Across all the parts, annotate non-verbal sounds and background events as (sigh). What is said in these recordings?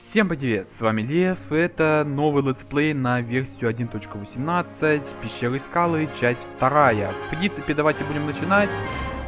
Всем привет, с вами Лев, это новый летсплей на версию 1.18, пещеры скалы, часть вторая. В принципе, давайте будем начинать.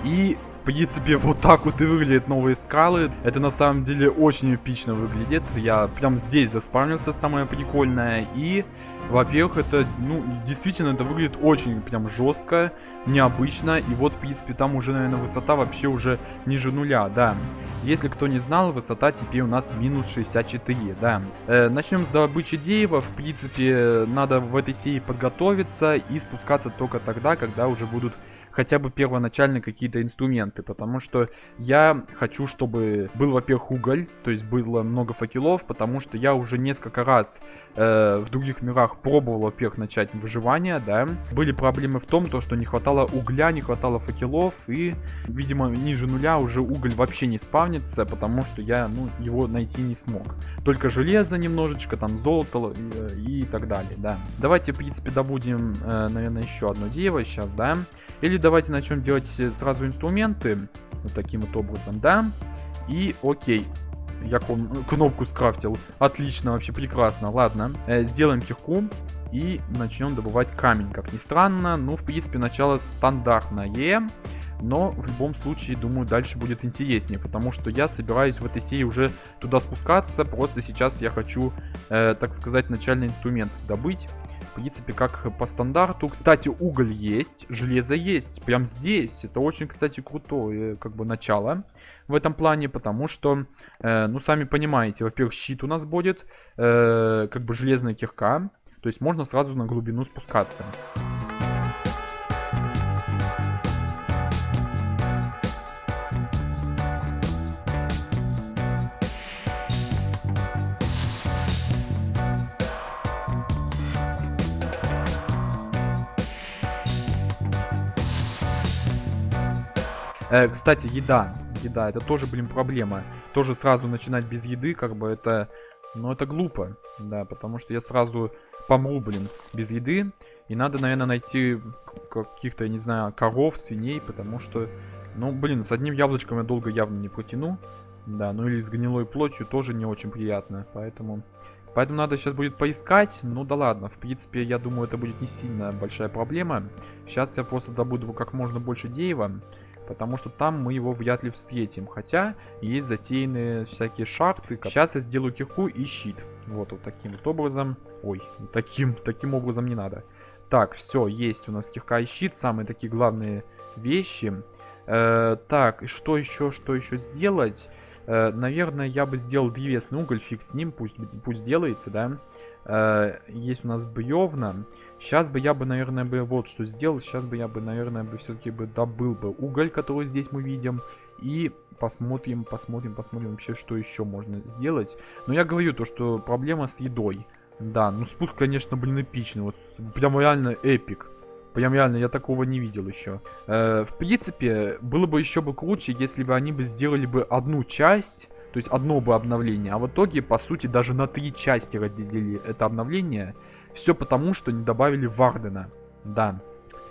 И, в принципе, (laughs) вот так вот и выглядят новые скалы. Это на самом деле очень эпично выглядит. Я прям здесь заспавнился, самое прикольное. И, во-первых, это, ну, действительно, это выглядит очень прям жестко необычно. И вот, в принципе, там уже, наверное, высота вообще уже ниже нуля, да. Если кто не знал, высота теперь у нас минус 64, да. Э, начнем с добычи дерева. В принципе, надо в этой серии подготовиться и спускаться только тогда, когда уже будут хотя бы первоначально какие-то инструменты, потому что я хочу, чтобы был, во-первых, уголь, то есть было много факелов, потому что я уже несколько раз э, в других мирах пробовал, во-первых, начать выживание, да. Были проблемы в том, то, что не хватало угля, не хватало факелов, и, видимо, ниже нуля уже уголь вообще не спавнится, потому что я, ну, его найти не смог. Только железо немножечко, там, золото и, и так далее, да. Давайте, в принципе, добудем, э, наверное, еще одно дерево сейчас, да. Или давайте начнем делать сразу инструменты. Вот таким вот образом, да. И окей. Я кнопку скрафтил. Отлично, вообще прекрасно. Ладно, э, сделаем кирку и начнем добывать камень. Как ни странно, ну, в принципе, начало стандартное. Но в любом случае, думаю, дальше будет интереснее, потому что я собираюсь в этой серии уже туда спускаться. Просто сейчас я хочу, э, так сказать, начальный инструмент добыть принципе, как по стандарту. Кстати, уголь есть, железо есть, прям здесь. Это очень, кстати, крутое, как бы, начало в этом плане, потому что, э, ну, сами понимаете, во-первых, щит у нас будет, э, как бы железная кирка, то есть можно сразу на глубину спускаться. Э, кстати, еда. Еда, это тоже, блин, проблема. Тоже сразу начинать без еды, как бы это... Ну, это глупо, да, потому что я сразу помру, блин, без еды. И надо, наверное, найти каких-то, я не знаю, коров, свиней, потому что... Ну, блин, с одним яблочком я долго явно не протяну. Да, ну или с гнилой плотью тоже не очень приятно, поэтому... Поэтому надо сейчас будет поискать. Ну да ладно, в принципе, я думаю, это будет не сильно большая проблема. Сейчас я просто добуду как можно больше дерева потому что там мы его вряд ли встретим. Хотя есть затеянные всякие шахты. Сейчас я сделаю кирку и щит. Вот, вот таким вот образом. Ой, таким, таким образом не надо. Так, все, есть у нас кирка и щит. Самые такие главные вещи. Э, так, что еще, что еще сделать? Э, наверное, я бы сделал древесный уголь, фиг с ним, пусть, пусть делается, да. Э, есть у нас бревна. Сейчас бы я бы, наверное, бы вот что сделал. Сейчас бы я бы, наверное, бы все-таки бы добыл бы уголь, который здесь мы видим. И посмотрим, посмотрим, посмотрим вообще, что еще можно сделать. Но я говорю то, что проблема с едой. Да, ну спуск, конечно, блин, эпичный. Вот прям реально эпик. Прям реально, я такого не видел еще. Э, в принципе, было бы еще бы круче, если бы они бы сделали бы одну часть то есть одно бы обновление. А в итоге, по сути, даже на три части разделили это обновление. Все потому, что не добавили Вардена. Да.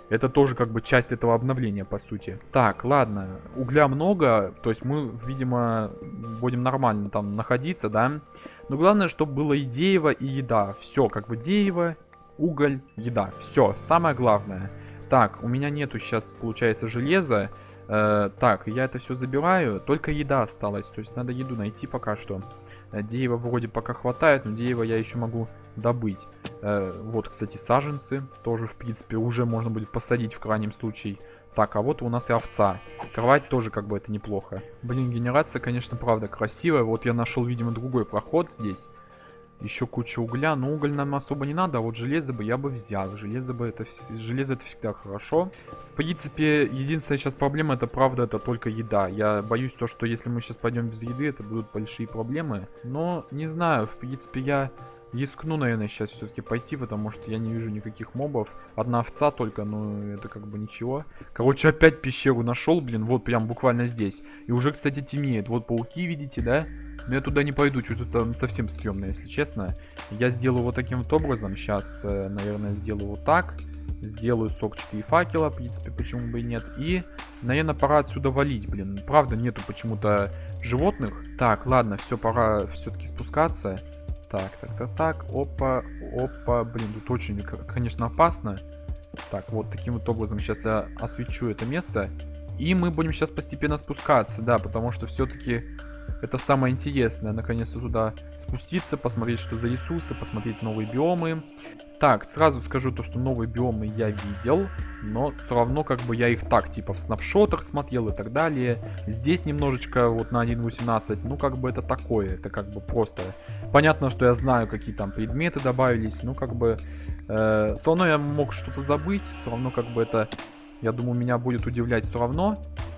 Это тоже как бы часть этого обновления, по сути. Так, ладно. Угля много. То есть мы, видимо, будем нормально там находиться, да. Но главное, чтобы было и дерево, и еда. Все, как бы дерево, уголь, еда. Все, самое главное. Так, у меня нету сейчас, получается, железа. Э, так, я это все забираю. Только еда осталась. То есть надо еду найти пока что. Э, дерева вроде пока хватает, но дерево я еще могу добыть. Э, вот, кстати, саженцы. Тоже, в принципе, уже можно будет посадить в крайнем случае. Так, а вот у нас и овца. Кровать тоже как бы это неплохо. Блин, генерация, конечно, правда красивая. Вот я нашел, видимо, другой проход здесь. Еще куча угля. Но уголь нам особо не надо, а вот железо бы я бы взял. Железо бы это, железо это всегда хорошо. В принципе, единственная сейчас проблема, это правда, это только еда. Я боюсь то, что если мы сейчас пойдем без еды, это будут большие проблемы. Но, не знаю, в принципе, я рискну, наверное, сейчас все-таки пойти, потому что я не вижу никаких мобов. Одна овца только, но это как бы ничего. Короче, опять пещеру нашел, блин, вот прям буквально здесь. И уже, кстати, темнеет. Вот пауки, видите, да? Но я туда не пойду, что-то там совсем стрёмно, если честно. Я сделаю вот таким вот образом. Сейчас, э, наверное, сделаю вот так. Сделаю сок 4 факела, в принципе, почему бы и нет. И наверное, пора отсюда валить, блин. Правда, нету почему-то животных. Так, ладно, все, пора все-таки спускаться. Так, так, так, так, опа, опа, блин, тут очень, конечно, опасно. Так, вот таким вот образом сейчас я освещу это место. И мы будем сейчас постепенно спускаться, да, потому что все-таки это самое интересное, наконец-то туда спуститься, посмотреть, что за ресурсы, посмотреть новые биомы. Так, сразу скажу то, что новые биомы я видел, но все равно как бы я их так, типа в снапшотах смотрел и так далее. Здесь немножечко вот на 1.18, ну как бы это такое, это как бы просто... Понятно, что я знаю, какие там предметы добавились, ну как бы... Э, все равно я мог что-то забыть, все равно как бы это, я думаю, меня будет удивлять все равно,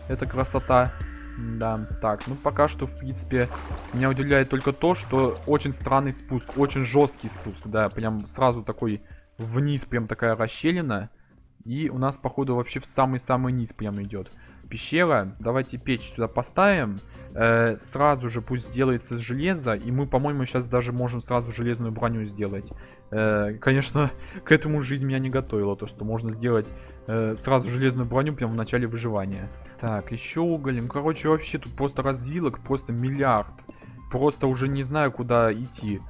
эта красота. Да, так, ну пока что, в принципе, меня удивляет только то, что очень странный спуск, очень жесткий спуск, да, прям сразу такой вниз, прям такая расщелина. И у нас, походу, вообще в самый-самый низ прям идет пещера. Давайте печь сюда поставим. Э, сразу же пусть сделается железо. И мы, по-моему, сейчас даже можем сразу железную броню сделать. Э, конечно, (laughs) к этому жизнь меня не готовила. То, что можно сделать э, сразу железную броню прямо в начале выживания. Так, еще уголь. Ну, короче, вообще тут просто развилок, просто миллиард. Просто уже не знаю, куда идти.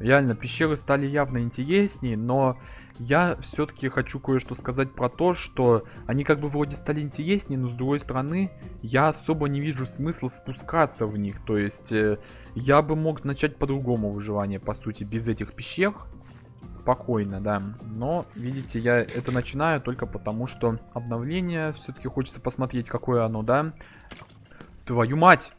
Реально, пещеры стали явно интереснее, но я все-таки хочу кое-что сказать про то, что они как бы вроде стали интереснее, но с другой стороны, я особо не вижу смысла спускаться в них. То есть, э, я бы мог начать по-другому выживание, по сути, без этих пещер. Спокойно, да. Но, видите, я это начинаю только потому, что обновление все-таки хочется посмотреть, какое оно, да. Твою мать!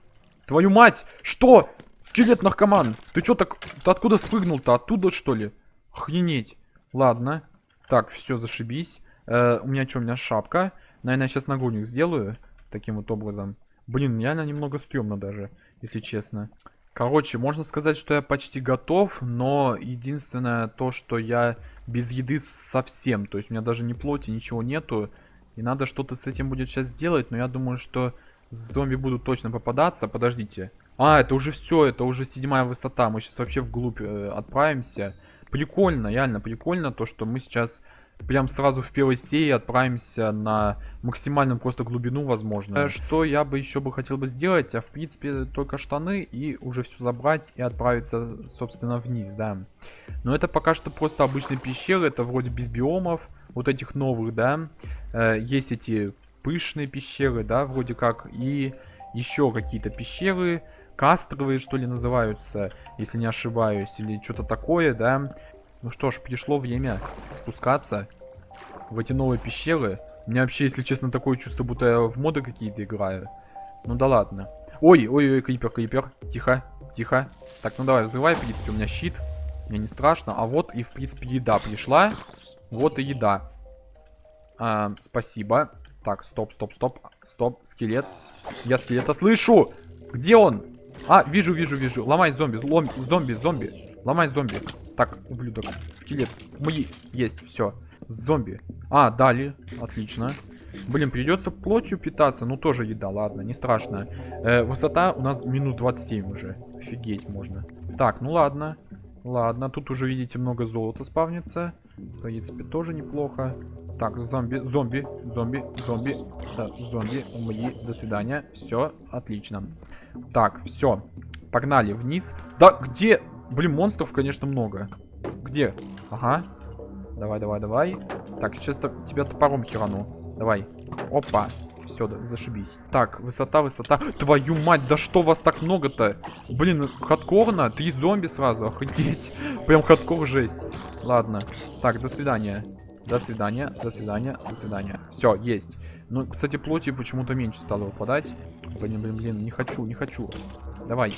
Твою мать! Что? Скелет наркоман! Ты что так... Ты откуда спрыгнул-то? Оттуда, что ли? Охренеть. Ладно. Так, все, зашибись. Э, у меня что, у меня шапка. Наверное, я сейчас нагрудник сделаю. Таким вот образом. Блин, реально немного стрёмно даже, если честно. Короче, можно сказать, что я почти готов, но единственное то, что я без еды совсем. То есть у меня даже ни плоти, ничего нету. И надо что-то с этим будет сейчас сделать, но я думаю, что зомби будут точно попадаться. Подождите. А, это уже все, это уже седьмая высота. Мы сейчас вообще вглубь э, отправимся. Прикольно, реально прикольно то, что мы сейчас прям сразу в первой серии отправимся на максимальную просто глубину возможно. Что я бы еще бы хотел бы сделать, а в принципе только штаны и уже все забрать и отправиться собственно вниз, да. Но это пока что просто обычные пещеры, это вроде без биомов, вот этих новых, да. Э, есть эти пышные пещеры, да, вроде как, и еще какие-то пещеры, кастровые, что ли, называются, если не ошибаюсь, или что-то такое, да. Ну что ж, пришло время спускаться в эти новые пещеры. У меня вообще, если честно, такое чувство, будто я в моды какие-то играю. Ну да ладно. Ой, ой, ой, крипер, крипер. Тихо, тихо. Так, ну давай, взрывай, в принципе, у меня щит. Мне не страшно. А вот и, в принципе, еда пришла. Вот и еда. А, спасибо. Так, стоп, стоп, стоп. Стоп, скелет. Я скелета слышу. Где он? А, вижу, вижу, вижу. Ломай зомби, лом, зомби, зомби. Ломай зомби. Так, ублюдок. Скелет. Мои. Есть, все. Зомби. А, дали. Отлично. Блин, придется плотью питаться. Ну, тоже еда, ладно, не страшно. Э, высота у нас минус 27 уже. Офигеть можно. Так, ну ладно. Ладно, тут уже, видите, много золота спавнится. В принципе, тоже неплохо. Так, зомби, зомби, зомби, зомби. Да, зомби, мои, до свидания. Все, отлично. Так, все. Погнали вниз. Да, где? Блин, монстров, конечно, много. Где? Ага. Давай, давай, давай. Так, сейчас тебя топором херану. Давай. Опа. Все, да, зашибись. Так, высота, высота. Твою мать, да что вас так много-то? Блин, хардкорно? Три зомби сразу, охренеть. (laughs) Прям хардкор жесть. Ладно. Так, до свидания. До свидания, до свидания, до свидания. Все, есть. Ну, кстати, плоти почему-то меньше стало выпадать. Блин, блин, блин, не хочу, не хочу. Давай.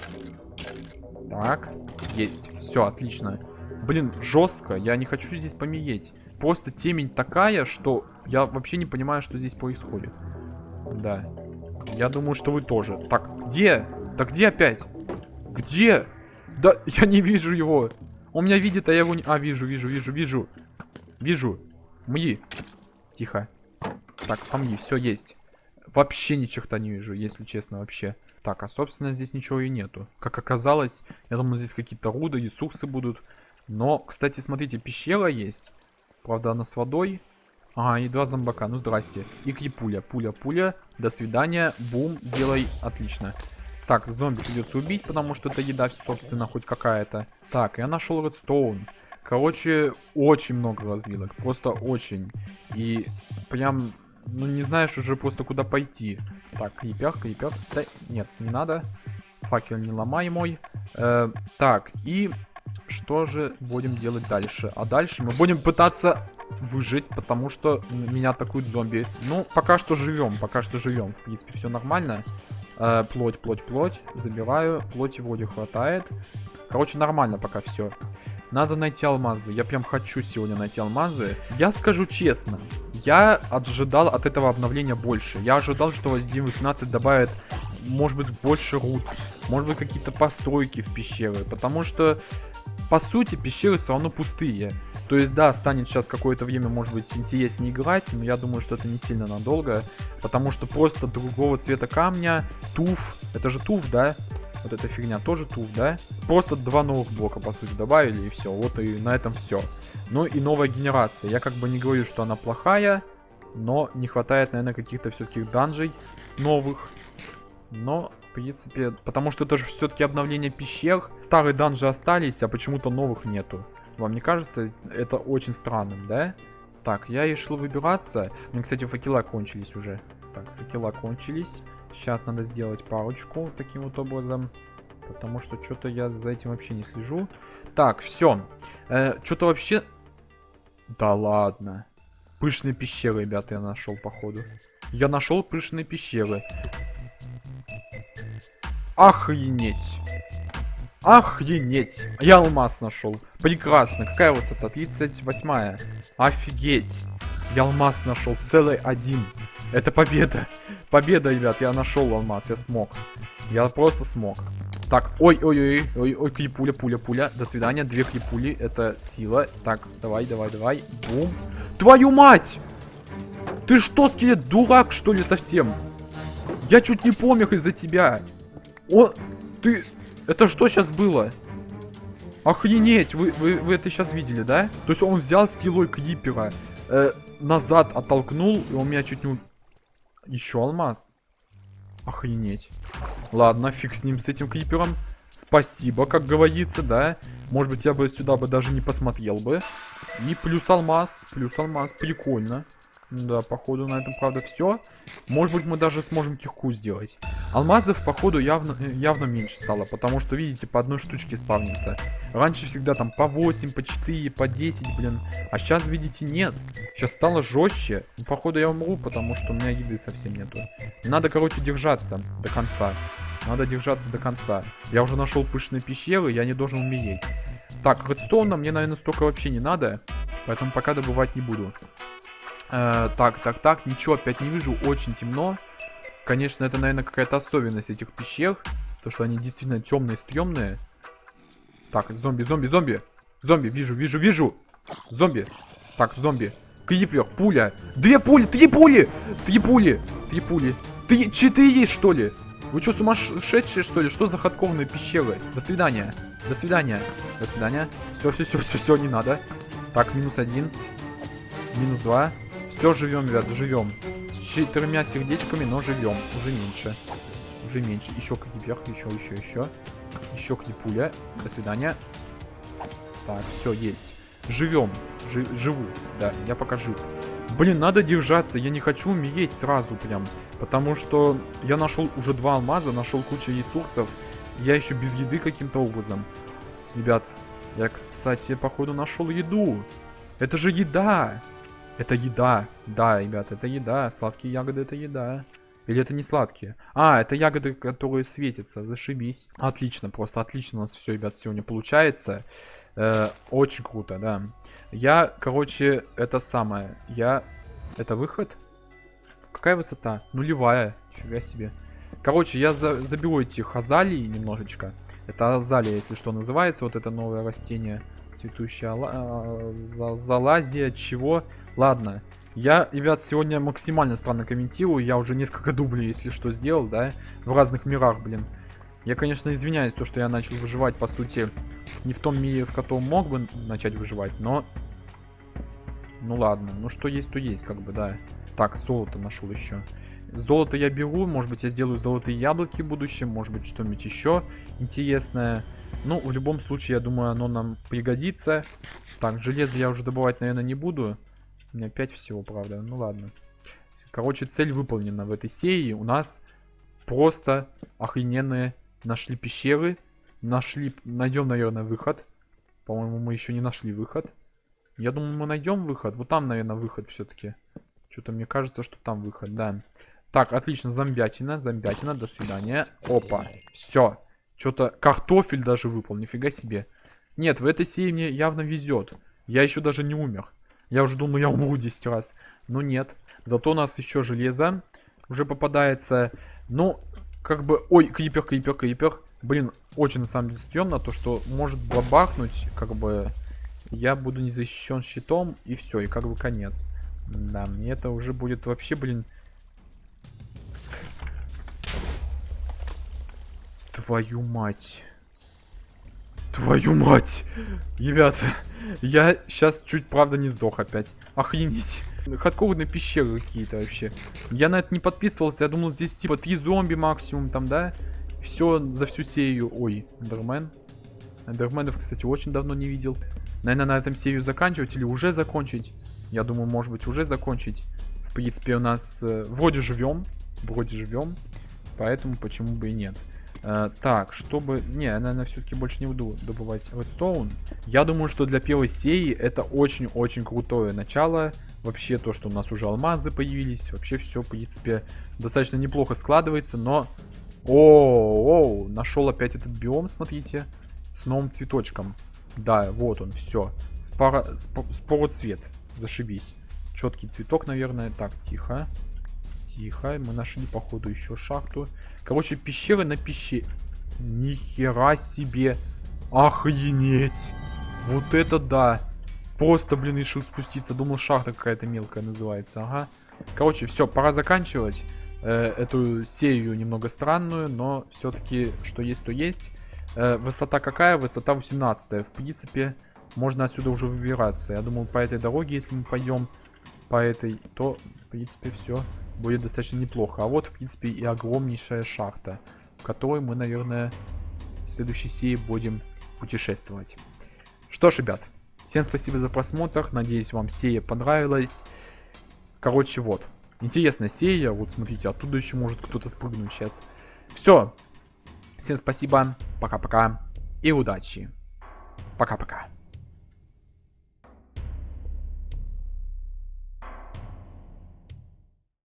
Так, есть. Все, отлично. Блин, жестко. Я не хочу здесь помереть. Просто темень такая, что я вообще не понимаю, что здесь происходит. Да. Я думаю, что вы тоже. Так, где? Да где опять? Где? Да, (laughs) я не вижу его. Он меня видит, а я его не... А, вижу, вижу, вижу, вижу. Вижу. Мги. Тихо. Так, помги, все есть. Вообще ни черта не вижу, если честно, вообще. Так, а собственно здесь ничего и нету. Как оказалось, я думаю, здесь какие-то руды, ресурсы будут. Но, кстати, смотрите, пещера есть. Правда, она с водой. Ага, и два зомбака. Ну, здрасте. И крипуля. Пуля, пуля. До свидания. Бум. Делай. Отлично. Так, зомби придется убить, потому что это еда, собственно, хоть какая-то. Так, я нашел редстоун. Короче, очень много развилок. Просто очень. И прям, ну не знаешь уже просто куда пойти. Так, крепяк, крепяк. Да, нет, не надо. Факел не ломай мой. Э, так, и что же будем делать дальше? А дальше мы будем пытаться выжить, потому что меня атакуют зомби. Ну, пока что живем, пока что живем. В принципе, все нормально. Э, плоть, плоть, плоть. Забираю. Плоти вроде хватает. Короче, нормально пока все. Надо найти алмазы. Я прям хочу сегодня найти алмазы. Я скажу честно, я ожидал от этого обновления больше. Я ожидал, что Destiny 18 добавит, может быть, больше рут. Может быть, какие-то постройки в пещеры. Потому что, по сути, пещеры все равно пустые. То есть, да, станет сейчас какое-то время, может быть, интереснее играть, но я думаю, что это не сильно надолго. Потому что просто другого цвета камня, туф, это же туф, да? Вот эта фигня тоже туф, да? Просто два новых блока, по сути, добавили, и все. Вот и на этом все. Ну и новая генерация. Я как бы не говорю, что она плохая, но не хватает, наверное, каких-то все-таки данжей новых. Но, в принципе, потому что это же все-таки обновление пещер. Старые данжи остались, а почему-то новых нету. Вам не кажется это очень странным, да? Так, я решил выбираться. Мне, кстати, факела кончились уже. Так, факела кончились. Сейчас надо сделать парочку таким вот образом. Потому что что-то я за этим вообще не слежу. Так, все. Э, что-то вообще... Да ладно. Пышные пещеры, ребята, я нашел, походу. Я нашел пышные пещеры. Охренеть. Охренеть. Я алмаз нашел. Прекрасно. Какая высота? 38. Офигеть. Я алмаз нашел. Целый один. Это победа. Победа, ребят. Я нашел алмаз. Я смог. Я просто смог. Так, ой-ой-ой, ой-ой, крипуля, пуля, пуля. До свидания, две крипули, это сила. Так, давай, давай, давай. Бум. Твою мать! Ты что, скелет, дурак, что ли, совсем? Я чуть не помер из-за тебя. О, ты... Это что сейчас было? Охренеть, вы, вы, вы это сейчас видели, да? То есть он взял скиллой крипера, э, назад оттолкнул, и он меня чуть не... Еще алмаз. Охренеть. Ладно, фиг с ним, с этим крипером. Спасибо, как говорится, да. Может быть, я бы сюда бы даже не посмотрел бы. И плюс алмаз, плюс алмаз, прикольно. Да, походу на этом, правда, все. Может быть, мы даже сможем кирку сделать. Алмазов, походу, явно, явно меньше стало, потому что, видите, по одной штучке спавнится. Раньше всегда там по 8, по 4, по 10, блин. А сейчас, видите, нет. Сейчас стало жестче. Ну, походу, я умру, потому что у меня еды совсем нету. Надо, короче, держаться до конца. Надо держаться до конца. Я уже нашел пышные пещеры, я не должен умереть. Так, редстоуна мне, наверное, столько вообще не надо. Поэтому пока добывать не буду. Э, так, так, так, ничего опять не вижу, очень темно. Конечно, это, наверное, какая-то особенность этих пещер. То, что они действительно темные, стрёмные. Так, зомби, зомби, зомби. Зомби, вижу, вижу, вижу. Зомби. Так, зомби. Крипер, пуля. Две пули, три пули. Три пули, три пули. Три, четыре, что ли? Вы что, сумасшедшие, что ли? Что за ходковные пещеры? До свидания. До свидания. До свидания. Все, все, все, все, все, не надо. Так, минус один. Минус два. Все, живем, ребят, живем. С четырьмя сердечками, но живем. Уже меньше. Уже меньше. Еще крипер, еще, еще, еще. Еще крипуля. До свидания. Так, все, есть. Живем. Жи живу. Да, я пока жив. Блин, надо держаться. Я не хочу умереть сразу прям. Потому что я нашел уже два алмаза, нашел кучу ресурсов. Я еще без еды каким-то образом. Ребят, я, кстати, походу нашел еду. Это же еда. Это еда. Да, ребят, это еда. Сладкие ягоды это еда. Или это не сладкие? А, это ягоды, которые светятся. Зашибись. Отлично, просто отлично у нас все, ребят, сегодня получается. Э, очень круто, да. Я, короче, это самое. Я... Это выход? Какая высота? Нулевая. Фига себе. Короче, я за заберу эти хазалии немножечко. Это азалия, если что, называется. Вот это новое растение. Цветущая а, залазия, чего? Ладно. Я, ребят, сегодня максимально странно комментирую. Я уже несколько дублей, если что, сделал, да? В разных мирах, блин. Я, конечно, извиняюсь, то, что я начал выживать, по сути, не в том мире, в котором мог бы начать выживать, но... Ну ладно, ну что есть, то есть, как бы, да. Так, золото нашел еще. Золото я беру, может быть я сделаю золотые яблоки в будущем, может быть что-нибудь еще интересное. Ну, в любом случае, я думаю, оно нам пригодится. Так, железо я уже добывать, наверное, не буду. У меня 5 всего, правда. Ну ладно. Короче, цель выполнена в этой серии. У нас просто охрененные нашли пещеры. Нашли, найдем, наверное, выход. По-моему, мы еще не нашли выход. Я думаю, мы найдем выход. Вот там, наверное, выход все-таки. Что-то мне кажется, что там выход, да. Так, отлично, зомбятина, зомбятина, до свидания. Опа, все. Что-то картофель даже выпал, нифига себе. Нет, в этой серии мне явно везет. Я еще даже не умер. Я уже думал, я умру 10 раз. Но нет. Зато у нас еще железо уже попадается. Ну, как бы... Ой, крипер, крипер, крипер. Блин, очень на самом деле стрёмно то, что может бабахнуть, как бы... Я буду не защищен щитом, и все, и как бы конец. Да, мне это уже будет вообще, блин... Твою мать. Твою мать! Ребята, я сейчас чуть, правда, не сдох опять. Охренеть. Хардкорные пещеры какие-то вообще. Я на это не подписывался. Я думал, здесь типа три зомби максимум там, да? Все за всю серию. Ой, Эндермен. Эндерменов, кстати, очень давно не видел. Наверное, на этом серию заканчивать или уже закончить. Я думаю, может быть, уже закончить. В принципе, у нас э, вроде живем. Вроде живем. Поэтому почему бы и нет. Э, так, чтобы... Не, я, наверное, все-таки больше не буду добывать редстоун. Я думаю, что для первой серии это очень-очень крутое начало. Вообще, то, что у нас уже алмазы появились. Вообще, все, в принципе, достаточно неплохо складывается, но... О, -о, -о нашел опять этот биом, смотрите. С новым цветочком. Да, вот он, все. Споро... Спороцвет. Зашибись. Четкий цветок, наверное. Так, тихо. Тихо. Мы нашли, походу, еще шахту. Короче, пещеры на пещере. Нихера себе. Охренеть. Вот это да. Просто, блин, решил спуститься. Думал, шахта какая-то мелкая называется. Ага. Короче, все, пора заканчивать э, эту серию немного странную, но все-таки, что есть, то есть. Э, высота какая? Высота 18. В принципе, можно отсюда уже выбираться. Я думаю, по этой дороге, если мы пойдем по этой, то, в принципе, все будет достаточно неплохо. А вот, в принципе, и огромнейшая шахта, в которой мы, наверное, в следующей серии будем путешествовать. Что ж, ребят, всем спасибо за просмотр. Надеюсь, вам серия понравилась. Короче, вот. Интересная серия. Вот, смотрите, оттуда еще может кто-то спрыгнуть сейчас. Все. Всем спасибо. Пока-пока. И удачи. Пока-пока.